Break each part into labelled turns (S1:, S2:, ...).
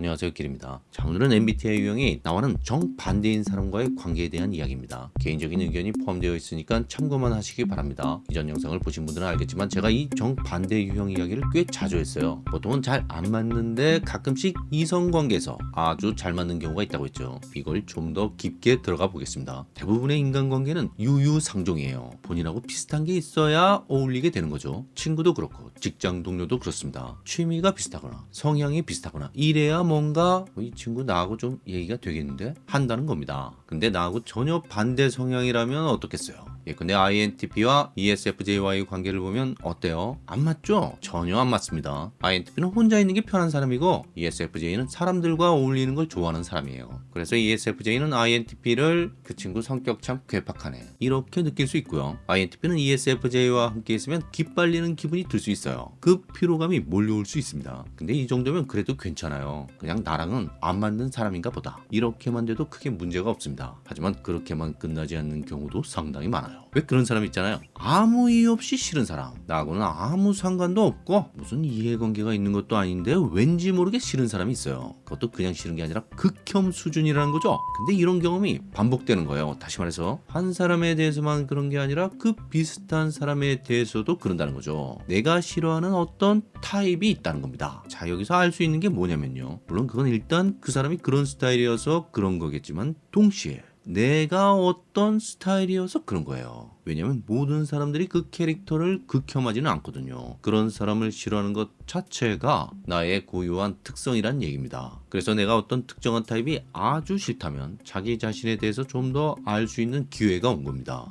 S1: 안녕하세요 길입니다. 자 오늘은 MBTI 유형이 나와는 정반대인 사람과의 관계에 대한 이야기입니다. 개인적인 의견이 포함되어 있으니까 참고만 하시기 바랍니다. 이전 영상을 보신 분들은 알겠지만 제가 이 정반대 유형 이야기를 꽤 자주 했어요. 보통은 잘 안 맞는데 가끔씩 이성관계에서 아주 잘 맞는 경우가 있다고 했죠. 이걸 좀 더 깊게 들어가 보겠습니다. 대부분의 인간관계는 유유상종이에요. 본인하고 비슷한 게 있어야 어울리게 되는 거죠. 친구도 그렇고 직장 동료도 그렇습니다. 취미가 비슷하거나 성향이 비슷하거나 이래야 뭔가 어, 이 친구 나하고 좀 얘기가 되겠는데 한다는 겁니다. 근데 나하고 전혀 반대 성향이라면 어떻겠어요? 예, 근데 INTP와 ESFJ와의 관계를 보면 어때요? 안 맞죠? 전혀 안 맞습니다. INTP는 혼자 있는 게 편한 사람이고 ESFJ는 사람들과 어울리는 걸 좋아하는 사람이에요. 그래서 ESFJ는 INTP를 그 친구 성격 참 괴팍하네 이렇게 느낄 수 있고요. INTP는 ESFJ와 함께 있으면 기빨리는 기분이 들 수 있어요. 그 피로감이 몰려올 수 있습니다. 근데 이 정도면 그래도 괜찮아요. 그냥 나랑은 안 맞는 사람인가 보다. 이렇게만 돼도 크게 문제가 없습니다. 하지만 그렇게만 끝나지 않는 경우도 상당히 많아요. 왜 그런 사람 있잖아요. 아무 이유 없이 싫은 사람. 나하고는 아무 상관도 없고 무슨 이해관계가 있는 것도 아닌데 왠지 모르게 싫은 사람이 있어요. 그것도 그냥 싫은 게 아니라 극혐 수준이라는 거죠. 근데 이런 경험이 반복되는 거예요. 다시 말해서 한 사람에 대해서만 그런 게 아니라 그 비슷한 사람에 대해서도 그런다는 거죠. 내가 싫어하는 어떤 타입이 있다는 겁니다. 자 여기서 알 수 있는 게 뭐냐면요. 물론 그건 일단 그 사람이 그런 스타일이어서 그런 거겠지만 동시에 내가 어떤 스타일이어서 그런 거예요. 왜냐면 모든 사람들이 그 캐릭터를 극혐하지는 않거든요. 그런 사람을 싫어하는 것 자체가 나의 고유한 특성이란 얘기입니다. 그래서 내가 어떤 특정한 타입이 아주 싫다면 자기 자신에 대해서 좀 더 알 수 있는 기회가 온 겁니다.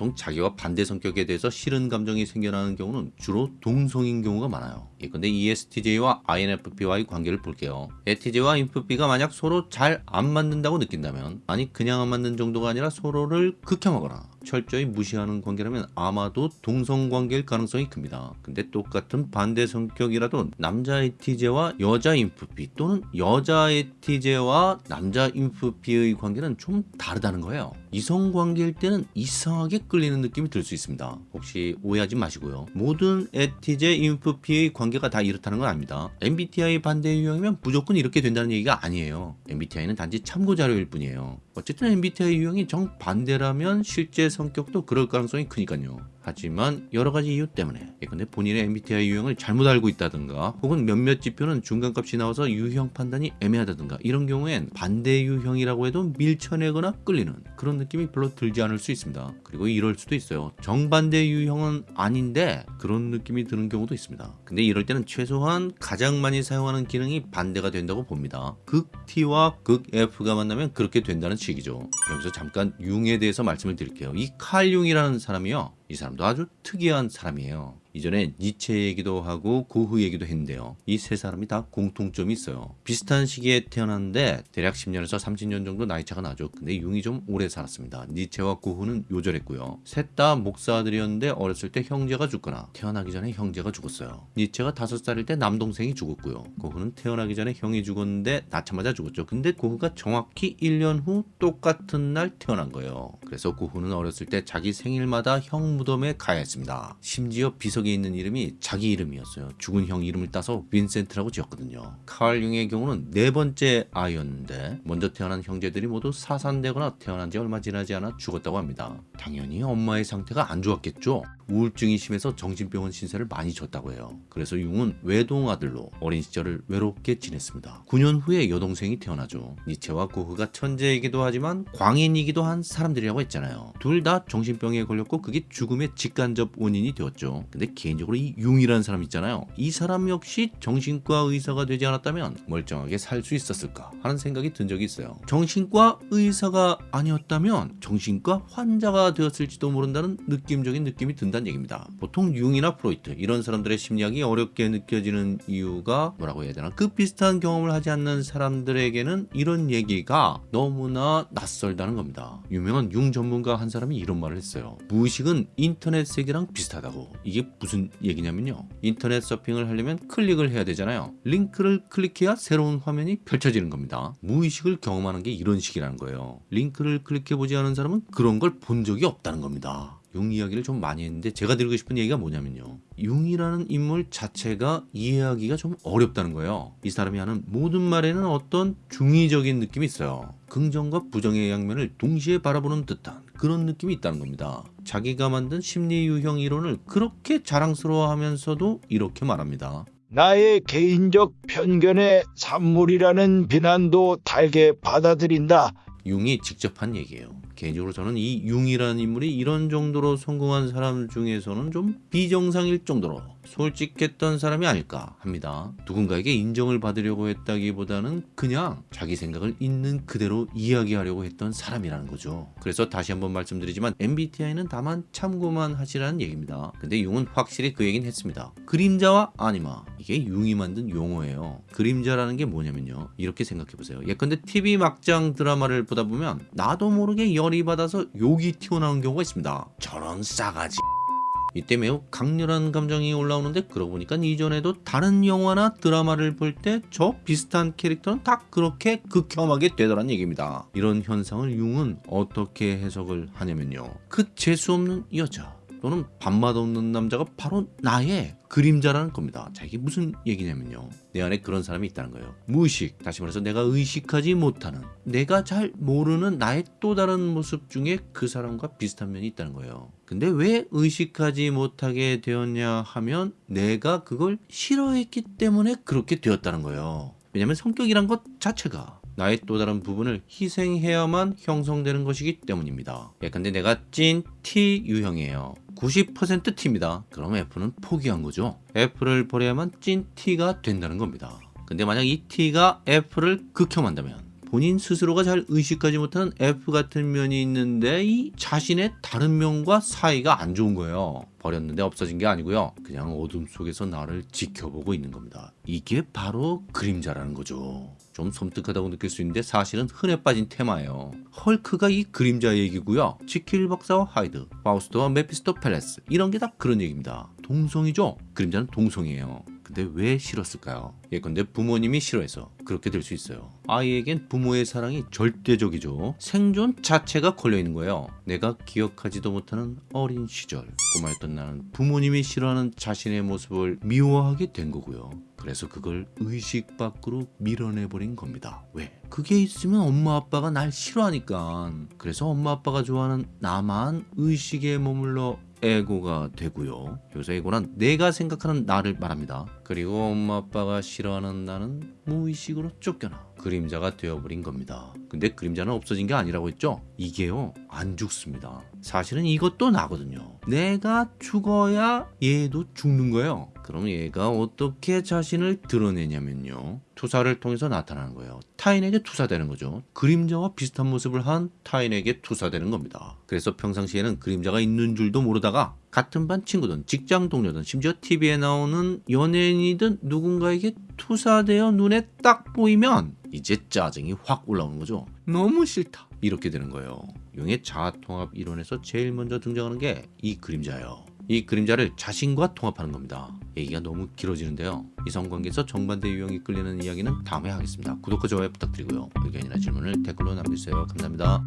S1: 보통 자기와 반대 성격에 대해서 싫은 감정이 생겨나는 경우는 주로 동성인 경우가 많아요. 예컨대 ESTJ와 INFP와의 관계를 볼게요. ESTJ와 INFP가 만약 서로 잘 안 맞는다고 느낀다면 아니 그냥 안 맞는 정도가 아니라 서로를 극혐하거나 철저히 무시하는 관계라면 아마도 동성관계일 가능성이 큽니다. 근데 똑같은 반대 성격이라도 남자 ETJ와 여자 INFP 또는 여자 ETJ와 남자 INFP의 관계는 좀 다르다는 거예요. 이성관계일 때는 이상하게 끌리는 느낌이 들 수 있습니다. 혹시 오해하지 마시고요. 모든 ETJ, INFP의 관계가 다 이렇다는 건 아닙니다. MBTI 반대 유형이면 무조건 이렇게 된다는 얘기가 아니에요. MBTI는 단지 참고 자료일 뿐이에요. 어쨌든 MBTI 유형이 정반대라면 실제 성격도 그럴 가능성이 크니까요. 하지만 여러 가지 이유 때문에 예컨대 본인의 MBTI 유형을 잘못 알고 있다든가 혹은 몇몇 지표는 중간값이 나와서 유형 판단이 애매하다든가 이런 경우엔 반대 유형이라고 해도 밀쳐내거나 끌리는 그런 느낌이 별로 들지 않을 수 있습니다. 그리고 이럴 수도 있어요. 정반대 유형은 아닌데 그런 느낌이 드는 경우도 있습니다. 근데 이럴 때는 최소한 가장 많이 사용하는 기능이 반대가 된다고 봅니다. 극 T와 극 F가 만나면 그렇게 된다는 식이죠. 여기서 잠깐 융에 대해서 말씀을 드릴게요. 이 칼 융이라는 사람이요. 이 사람도 아주 특이한 사람이에요. 이전에 니체 얘기도 하고 고흐 얘기도 했는데요. 이 세 사람이 다 공통점이 있어요. 비슷한 시기에 태어났는데 대략 10년에서 30년 정도 나이 차가 나죠. 근데 융이 좀 오래 살았습니다. 니체와 고흐는 요절했고요. 셋 다 목사들이었는데 어렸을 때 형제가 죽거나 태어나기 전에 형제가 죽었어요. 니체가 5살일 때 남동생이 죽었고요. 고흐는 태어나기 전에 형이 죽었는데 낳자마자 죽었죠. 근데 고흐가 정확히 1년 후 똑같은 날 태어난 거예요. 그래서 고흐는 어렸을 때 자기 생일마다 형 무덤에 가야 했습니다. 심지어 비 석에 있는 이름이 자기 이름이었어요. 죽은 형 이름을 따서 빈센트라고 지었거든요. 칼 융의 경우는 네 번째 아이였는데 먼저 태어난 형제들이 모두 사산되거나 태어난 지 얼마 지나지 않아 죽었다고 합니다. 당연히 엄마의 상태가 안 좋았겠죠. 우울증이 심해서 정신병원 신세를 많이 졌다고 해요. 그래서 융은 외동아들로 어린 시절을 외롭게 지냈습니다. 9년 후에 여동생이 태어나죠. 니체와 고흐가 천재이기도 하지만 광인이기도 한 사람들이라고 했잖아요. 둘 다 정신병에 걸렸고 그게 죽음의 직간접 원인이 되었죠. 근데 개인적으로 이 융이라는 사람 있잖아요. 이 사람 역시 정신과 의사가 되지 않았다면 멀쩡하게 살 수 있었을까 하는 생각이 든 적이 있어요. 정신과 의사가 아니었다면 정신과 환자가 되었을지도 모른다는 느낌적인 느낌이 든다 는 얘기입니다. 보통 융이나 프로이트 이런 사람들의 심리학이 어렵게 느껴지는 이유가 뭐라고 해야 되나 그 비슷한 경험을 하지 않는 사람들에게는 이런 얘기가 너무나 낯설다는 겁니다. 유명한 융 전문가 한 사람이 이런 말을 했어요. 무의식은 인터넷 세계랑 비슷하다고. 이게 무슨 얘기냐면요. 인터넷 서핑을 하려면 클릭을 해야 되잖아요. 링크를 클릭해야 새로운 화면이 펼쳐지는 겁니다. 무의식을 경험하는 게 이런 식이라는 거예요. 링크를 클릭해보지 않은 사람은 그런 걸 본 적이 없다는 겁니다. 융 이야기를 좀 많이 했는데 제가 드리고 싶은 얘기가 뭐냐면요. 융이라는 인물 자체가 이해하기가 좀 어렵다는 거예요. 이 사람이 하는 모든 말에는 어떤 중의적인 느낌이 있어요. 긍정과 부정의 양면을 동시에 바라보는 듯한 그런 느낌이 있다는 겁니다. 자기가 만든 심리 유형 이론을 그렇게 자랑스러워하면서도 이렇게 말합니다.
S2: 나의 개인적 편견의 산물이라는 비난도 달게 받아들인다.
S1: 융이 직접 한 얘기예요. 개인적으로 저는 이 융이라는 인물이 이런 정도로 성공한 사람 중에서는 좀 비정상일 정도로 솔직했던 사람이 아닐까 합니다. 누군가에게 인정을 받으려고 했다기보다는 그냥 자기 생각을 있는 그대로 이야기하려고 했던 사람이라는 거죠. 그래서 다시 한번 말씀드리지만 MBTI는 다만 참고만 하시라는 얘기입니다. 근데 융은 확실히 그 얘기는 했습니다. 그림자와 아니마 이게 융이 만든 용어예요. 그림자라는 게 뭐냐면요. 이렇게 생각해 보세요. 예컨대 TV 막장 드라마를 보다 보면 나도 모르게 열이 받아서 욕이 튀어나오는 경우가 있습니다. 저런 싸가지. 이때 매우 강렬한 감정이 올라오는데 그러고 보니까 이전에도 다른 영화나 드라마를 볼 때 저 비슷한 캐릭터는 다 그렇게 극혐하게 되더란 얘기입니다. 이런 현상을 융은 어떻게 해석을 하냐면요. 그 재수없는 여자 또는 밥맛 없는 남자가 바로 나의 그림자라는 겁니다. 자 이게 무슨 얘기냐면요. 내 안에 그런 사람이 있다는 거예요. 무의식, 다시 말해서 내가 의식하지 못하는, 내가 잘 모르는 나의 또 다른 모습 중에 그 사람과 비슷한 면이 있다는 거예요. 근데 왜 의식하지 못하게 되었냐 하면 내가 그걸 싫어했기 때문에 그렇게 되었다는 거예요. 왜냐면 성격이란 것 자체가 나의 또 다른 부분을 희생해야만 형성되는 것이기 때문입니다. 예컨대 내가 찐 T 유형이에요. 90% T입니다. 그럼 F는 포기한 거죠. F를 버려야만 찐 T가 된다는 겁니다. 근데 만약 이 T가 F를 극혐한다면 본인 스스로가 잘 의식하지 못하는 F 같은 면이 있는데 이 자신의 다른 면과 사이가 안 좋은 거예요. 버렸는데 없어진 게 아니고요. 그냥 어둠 속에서 나를 지켜보고 있는 겁니다. 이게 바로 그림자라는 거죠. 좀 섬뜩하다고 느낄 수 있는데 사실은 흔해 빠진 테마예요. 헐크가 이 그림자 얘기고요. 지킬 박사와 하이드, 파우스트와 메피스토 펠레스 이런 게 다 그런 얘기입니다. 동성이죠? 그림자는 동성이에요. 근데 왜 싫었을까요? 예컨대 부모님이 싫어해서 그렇게 될 수 있어요. 아이에겐 부모의 사랑이 절대적이죠. 생존 자체가 걸려 있는 거예요. 내가 기억하지도 못하는 어린 시절 꼬마였던 나는 부모님이 싫어하는 자신의 모습을 미워하게 된 거고요. 그래서 그걸 의식 밖으로 밀어내버린 겁니다. 왜? 그게 있으면 엄마 아빠가 날 싫어하니까. 그래서 엄마 아빠가 좋아하는 나만 의식에 머물러 에고가 되고요. 여기서 에고는 내가 생각하는 나를 말합니다. 그리고 엄마 아빠가 싫어하는 나는 무의식으로 쫓겨나 그림자가 되어버린 겁니다. 근데 그림자는 없어진 게 아니라고 했죠? 이게요 안 죽습니다. 사실은 이것도 나거든요. 내가 죽어야 얘도 죽는 거예요. 그럼 얘가 어떻게 자신을 드러내냐면요. 투사를 통해서 나타나는 거예요. 타인에게 투사되는 거죠. 그림자와 비슷한 모습을 한 타인에게 투사되는 겁니다. 그래서 평상시에는 그림자가 있는 줄도 모르다가 같은 반 친구든 직장 동료든 심지어 TV에 나오는 연예인이든 누군가에게 투사되어 눈에 딱 보이면 이제 짜증이 확 올라오는 거죠. 너무 싫다. 이렇게 되는 거예요. 용의 자아통합 이론에서 제일 먼저 등장하는 게 이 그림자예요. 이 그림자를 자신과 통합하는 겁니다. 얘기가 너무 길어지는데요. 이성관계에서 정반대 유형이 끌리는 이야기는 다음에 하겠습니다. 구독과 좋아요 부탁드리고요. 의견이나 질문을 댓글로 남겨주세요. 감사합니다.